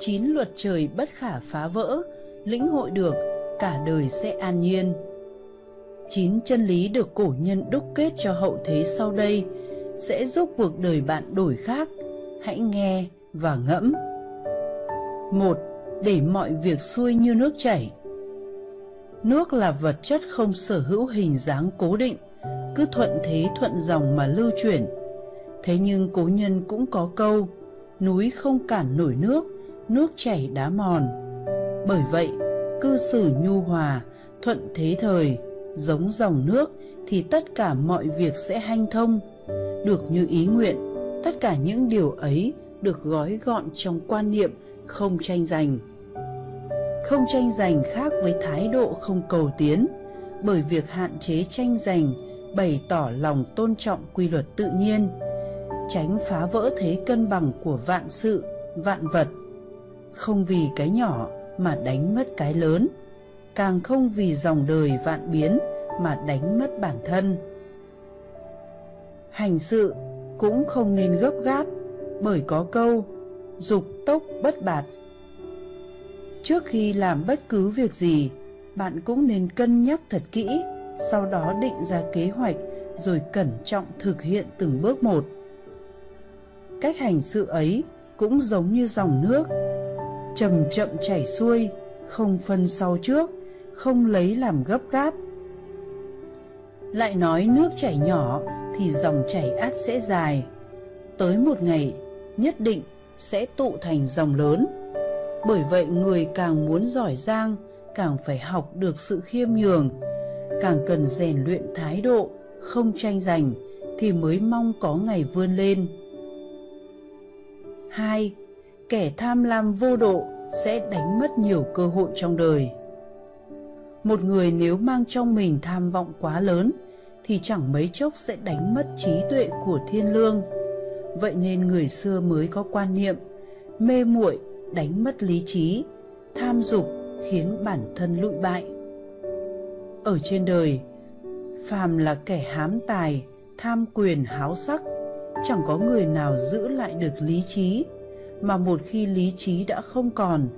chín luật trời bất khả phá vỡ, lĩnh hội được, cả đời sẽ an nhiên. Chín chân lý được cổ nhân đúc kết cho hậu thế sau đây, sẽ giúp cuộc đời bạn đổi khác. Hãy nghe và ngẫm. Một, để mọi việc xuôi như nước chảy nước là vật chất không sở hữu hình dáng cố định, cứ thuận thế thuận dòng mà lưu chuyển. Thế nhưng cố nhân cũng có câu, núi không cản nổi nước nước chảy đá mòn. Bởi vậy, cư xử nhu hòa, thuận thế thời, giống dòng nước thì tất cả mọi việc sẽ hanh thông. Được như ý nguyện, tất cả những điều ấy được gói gọn trong quan niệm không tranh giành không tranh giành khác với thái độ không cầu tiến. Bởi việc hạn chế tranh giành bày tỏ lòng tôn trọng quy luật tự nhiên, tránh phá vỡ thế cân bằng của vạn sự, vạn vật. Không vì cái nhỏ mà đánh mất cái lớn, càng không vì dòng đời vạn biến mà đánh mất bản thân. Hành sự cũng không nên gấp gáp, bởi có câu, dục tốc bất bạt trước khi làm bất cứ việc gì, bạn cũng nên cân nhắc thật kỹ, sau đó định ra kế hoạch, rồi cẩn trọng thực hiện từng bước một. Cách hành sự ấy cũng giống như dòng nước, chậm chậm chảy xuôi, không phân sau trước, không lấy làm gấp gáp. Lại nói nước chảy nhỏ thì dòng chảy át sẽ dài. Tới một ngày, nhất định sẽ tụ thành dòng lớn bởi vậy người càng muốn giỏi giang, càng phải học được sự khiêm nhường. Càng cần rèn luyện thái độ, không tranh giành, thì mới mong có ngày vươn lên. Hai, kẻ tham lam vô độ sẽ đánh mất nhiều cơ hội trong đời. Một người nếu mang trong mình tham vọng quá lớn, thì chẳng mấy chốc sẽ đánh mất trí tuệ của thiên lương. Vậy nên người xưa mới có quan niệm, mê muội đánh mất lý trí, tham dục khiến bản thân lụi bại. Ở trên đời, phàm là kẻ hám tài, tham quyền, háo sắc, chẳng có người nào giữ lại được lý trí, mà một khi lý trí đã không còn,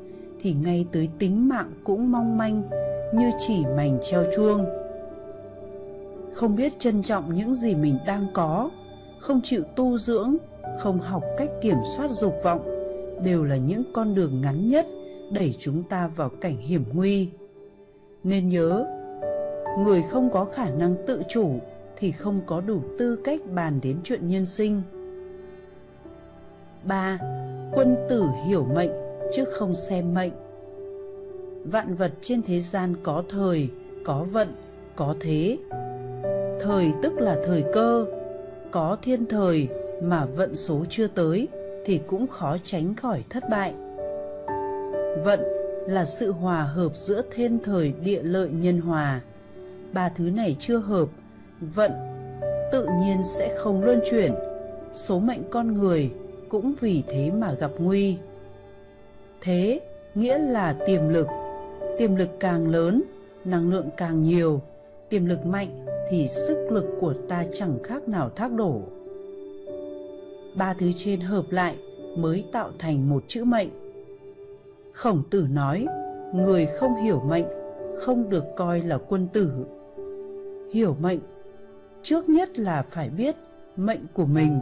thì ngay tới tính mạng cũng mong manh như chỉ mảnh treo chuông. Không biết trân trọng những gì mình đang có, không chịu tu dưỡng, không học cách kiểm soát dục vọng đều là những con đường ngắn nhất đẩy chúng ta vào cảnh hiểm nguy. Nên nhớ người không có khả năng tự chủ thì không có đủ tư cách bàn đến chuyện nhân sinh. 3. Quân tử hiểu mệnh chứ không xem mệnh. Vạn vật trên thế gian có thời, có vận, có thế. Thời tức là thời cơ Có thiên thời mà vận số chưa tới. Thì cũng khó tránh khỏi thất bại. Vận là sự hòa hợp giữa thiên thời, địa lợi, nhân hòa. Ba thứ này chưa hợp, Vận tự nhiên sẽ không luân chuyển. Số mệnh con người cũng vì thế mà gặp nguy. Thế nghĩa là tiềm lực. Tiềm lực càng lớn, năng lượng càng nhiều. Tiềm lực mạnh thì sức lực của ta chẳng khác nào thác đổ ba thứ trên hợp lại mới tạo thành một chữ mệnh. Khổng tử nói, người không hiểu mệnh, không được coi là quân tử. Hiểu mệnh, trước nhất là phải biết mệnh của mình,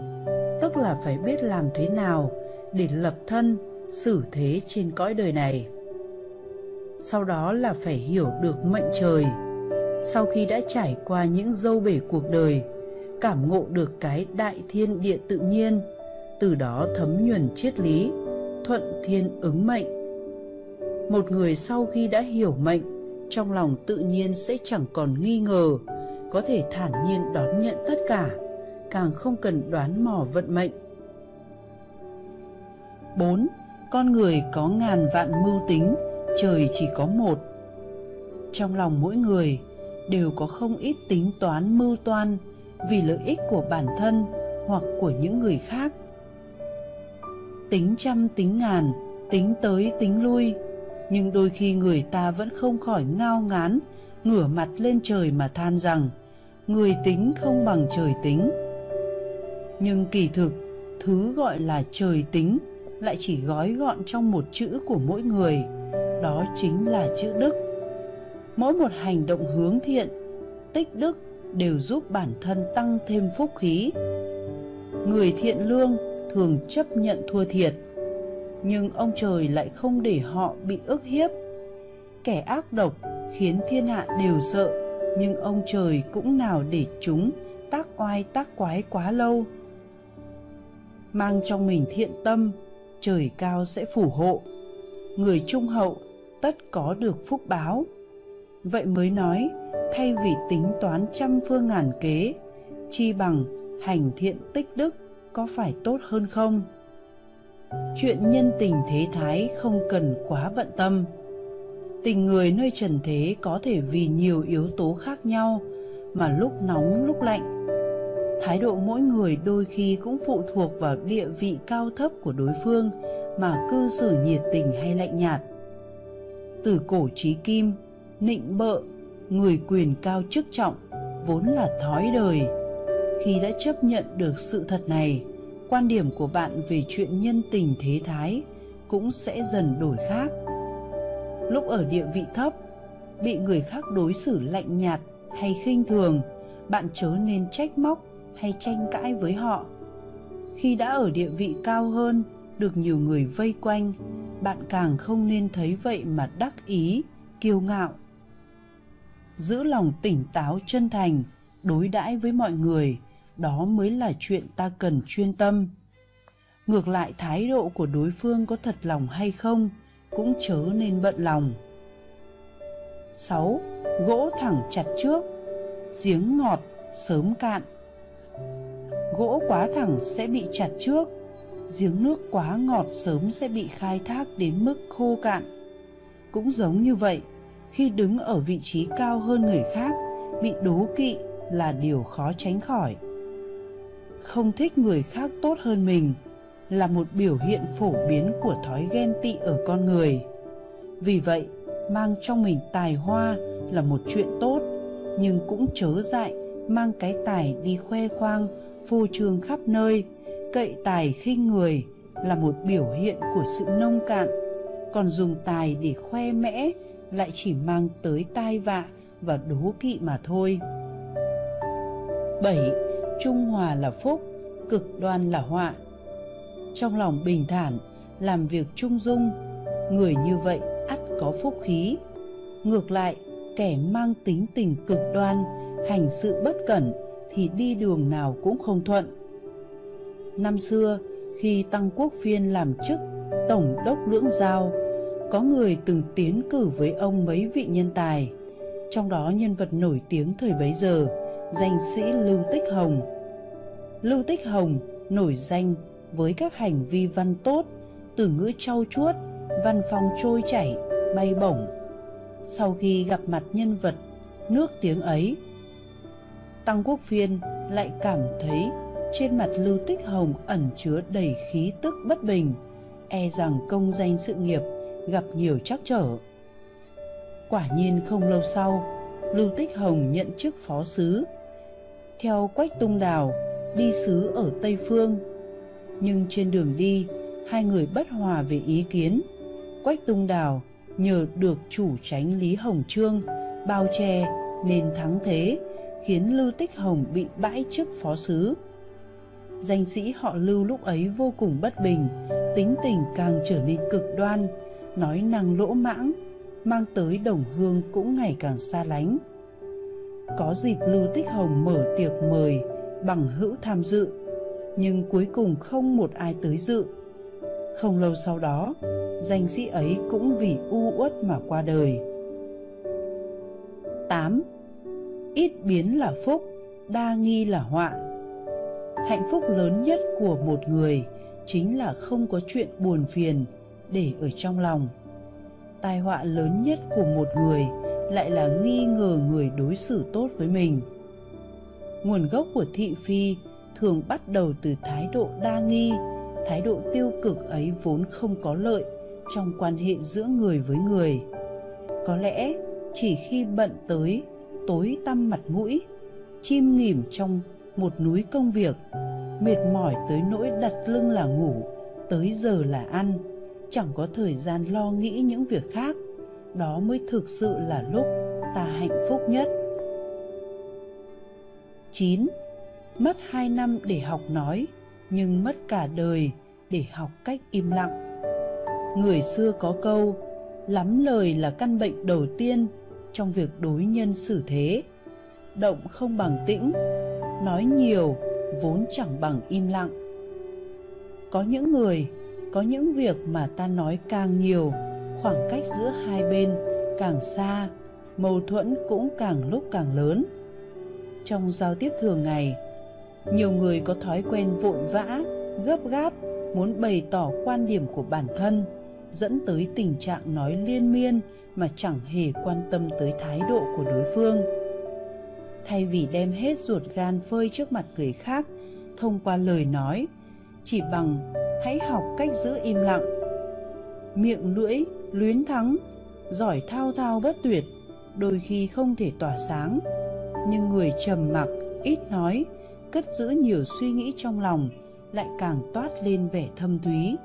tức là phải biết làm thế nào để lập thân, xử thế trên cõi đời này. Sau đó là phải hiểu được mệnh trời. Sau khi đã trải qua những dâu bể cuộc đời cảm ngộ được cái đại thiên địa tự nhiên từ đó thấm nhuần triết lý thuận thiên ứng mệnh một người sau khi đã hiểu mệnh trong lòng tự nhiên sẽ chẳng còn nghi ngờ có thể thản nhiên đón nhận tất cả càng không cần đoán mò vận mệnh 4. Con người có ngàn vạn mưu tính, trời chỉ có một. Trong lòng mỗi người đều có không ít tính toán mưu toan vì lợi ích của bản thân hoặc của những người khác. Tính trăm tính ngàn, tính tới tính lui, nhưng đôi khi người ta vẫn không khỏi ngao ngán, ngửa mặt lên trời mà than rằng người tính không bằng trời tính. Nhưng kỳ thực thứ gọi là trời tính lại chỉ gói gọn trong một chữ của mỗi người đó chính là chữ đức. Mỗi một hành động hướng thiện tích đức đều giúp bản thân tăng thêm phúc khí. Người thiện lương thường chấp nhận thua thiệt, nhưng ông trời lại không để họ bị ức hiếp. Kẻ ác độc khiến thiên hạ đều sợ, nhưng ông trời cũng nào để chúng tác oai tác quái quá lâu. Mang trong mình thiện tâm, trời cao sẽ phù hộ. Người trung hậu tất có được phúc báo. Vậy mới nói thay vì tính toán trăm phương ngàn kế, chi bằng hành thiện tích đức có phải tốt hơn không? Chuyện nhân tình thế thái không cần quá bận tâm. Tình người nơi trần thế có thể vì nhiều yếu tố khác nhau mà lúc nóng lúc lạnh. Thái độ mỗi người đôi khi cũng phụ thuộc vào địa vị cao thấp của đối phương mà cư xử nhiệt tình hay lạnh nhạt. Từ cổ trí kim, nịnh bợ người quyền cao chức trọng vốn là thói đời. Khi đã chấp nhận được sự thật này, quan điểm của bạn về chuyện nhân tình thế thái cũng sẽ dần đổi khác. Lúc ở địa vị thấp, bị người khác đối xử lạnh nhạt hay khinh thường, bạn chớ nên trách móc hay tranh cãi với họ. Khi đã ở địa vị cao hơn, được nhiều người vây quanh, bạn càng không nên thấy vậy mà đắc ý, kiêu ngạo giữ lòng tỉnh táo chân thành, đối đãi với mọi người, đó mới là chuyện ta cần chuyên tâm. Ngược lại, thái độ của đối phương có thật lòng hay không cũng chớ nên bận lòng. 6. Gỗ thẳng chặt trước, Giếng ngọt sớm cạn. Gỗ quá thẳng sẽ bị chặt trước, Giếng nước quá ngọt sớm sẽ bị khai thác đến mức khô cạn. Cũng giống như vậy khi đứng ở vị trí cao hơn người khác, Bị đố kỵ là điều khó tránh khỏi. Không thích người khác tốt hơn mình là một biểu hiện phổ biến của thói ghen tị ở con người. Vì vậy, mang trong mình tài hoa là một chuyện tốt, nhưng cũng chớ dại mang cái tài đi khoe khoang, phô trương khắp nơi. Cậy tài khinh người là một biểu hiện của sự nông cạn. Còn dùng tài để khoe mẽ lại chỉ mang tới tai vạ và đố kỵ mà thôi. 7. Trung hòa là phúc, cực đoan là họa. Trong lòng bình thản làm việc trung dung người như vậy ắt có phúc khí. Ngược lại kẻ mang tính tình cực đoan hành sự bất cẩn thì đi đường nào cũng không thuận. Năm xưa khi tăng quốc phiên làm chức tổng đốc lưỡng giao có người từng tiến cử với ông mấy vị nhân tài. Trong đó nhân vật nổi tiếng thời bấy giờ, danh sĩ lưu tích hồng. Lưu tích hồng nổi danh với các hành vi văn tốt, từ ngữ trau chuốt, văn phong trôi chảy, bay bổng. Sau khi gặp mặt nhân vật nước tiếng ấy, tăng quốc phiên lại cảm thấy trên mặt lưu tích hồng ẩn chứa đầy khí tức bất bình e rằng công danh sự nghiệp gặp nhiều trắc trở. Quả nhiên không lâu sau, lưu tích hồng nhận chức phó sứ. Theo quách tung đào, đi sứ ở tây phương. Nhưng trên đường đi, hai người bất hòa về ý kiến. Quách tung đào nhờ được chủ tránh lý hồng trương bao che nên thắng thế, khiến lưu tích hồng bị bãi chức phó sứ. Danh sĩ họ lưu lúc ấy vô cùng bất bình, tính tình càng trở nên cực đoan nói năng lỗ mãng mang tới đồng hương cũng ngày càng xa lánh. Có dịp lưu tích hồng mở tiệc mời bằng hữu tham dự nhưng cuối cùng không một ai tới dự. Không lâu sau đó danh sĩ ấy cũng vì u uất mà qua đời. 8. Ít biến là phúc, đa nghi là họa. Hạnh phúc lớn nhất của một người chính là không có chuyện buồn phiền để ở trong lòng. Tai họa lớn nhất của một người lại là nghi ngờ người đối xử tốt với mình. Nguồn gốc của thị phi thường bắt đầu từ thái độ đa nghi, thái độ tiêu cực ấy vốn không có lợi trong quan hệ giữa người với người. Có lẽ chỉ khi bận tới tối tăm mặt mũi, chim nghỉm trong một núi công việc, mệt mỏi tới nỗi đặt lưng là ngủ, tới giờ là ăn chẳng có thời gian lo nghĩ những việc khác đó mới thực sự là lúc ta hạnh phúc nhất 9. Mất 2 năm để học nói, nhưng mất cả đời để học cách im lặng. Người xưa có câu, lắm lời là căn bệnh đầu tiên trong việc đối nhân xử thế. Động không bằng tĩnh, nói nhiều vốn chẳng bằng im lặng. Có những người, có những việc mà ta nói càng nhiều, khoảng cách giữa hai bên càng xa, mâu thuẫn cũng càng lúc càng lớn. Trong giao tiếp thường ngày, nhiều người có thói quen vội vã, gấp gáp, muốn bày tỏ quan điểm của bản thân, dẫn tới tình trạng nói liên miên mà chẳng hề quan tâm tới thái độ của đối phương. Thay vì đem hết ruột gan phơi trước mặt người khác thông qua lời nói, chỉ bằng hãy học cách giữ im lặng. Miệng lưỡi, luyến thắng, giỏi thao thao bất tuyệt, đôi khi không thể tỏa sáng, nhưng người trầm mặc, ít nói, cất giữ nhiều suy nghĩ trong lòng lại càng toát lên vẻ thâm thúy